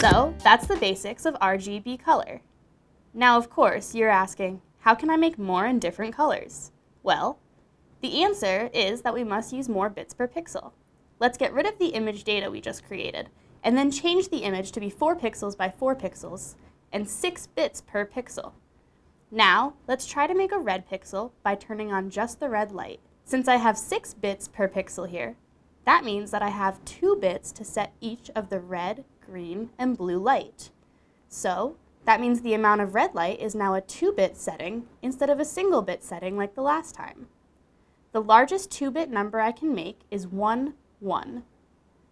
So that's the basics of RGB color. Now, of course, you're asking, how can I make more in different colors? Well, the answer is that we must use more bits per pixel. Let's get rid of the image data we just created, and then change the image to be 4 pixels by 4 pixels, and 6 bits per pixel. Now, let's try to make a red pixel by turning on just the red light. Since I have 6 bits per pixel here, that means that I have 2 bits to set each of the red, green, and blue light. So, that means the amount of red light is now a 2-bit setting instead of a single bit setting like the last time. The largest 2-bit number I can make is 1, 1.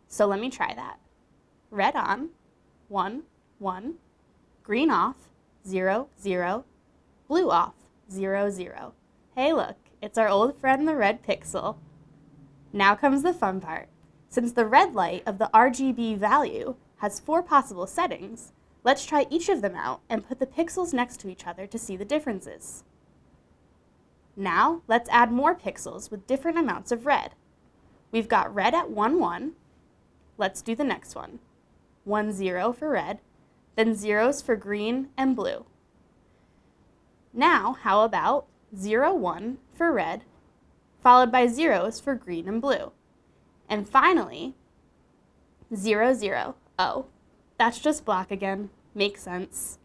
So let me try that. Red on, 1, 1. Green off, 0, 0. Blue off, 0, 0. Hey look, it's our old friend the red pixel. Now comes the fun part. Since the red light of the RGB value has four possible settings, let's try each of them out and put the pixels next to each other to see the differences. Now, let's add more pixels with different amounts of red. We've got red at 1, 1. Let's do the next one. 1, 0 for red, then zeros for green and blue. Now, how about 0, 1 for red, followed by zeros for green and blue. And finally, 0, 0. Oh, that's just black again. Makes sense.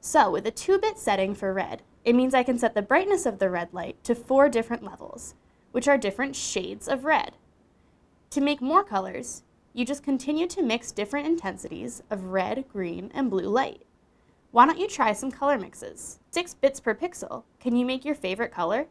So with a 2-bit setting for red, it means I can set the brightness of the red light to four different levels, which are different shades of red. To make more colors, you just continue to mix different intensities of red, green, and blue light. Why don't you try some color mixes? 6 bits per pixel. Can you make your favorite color?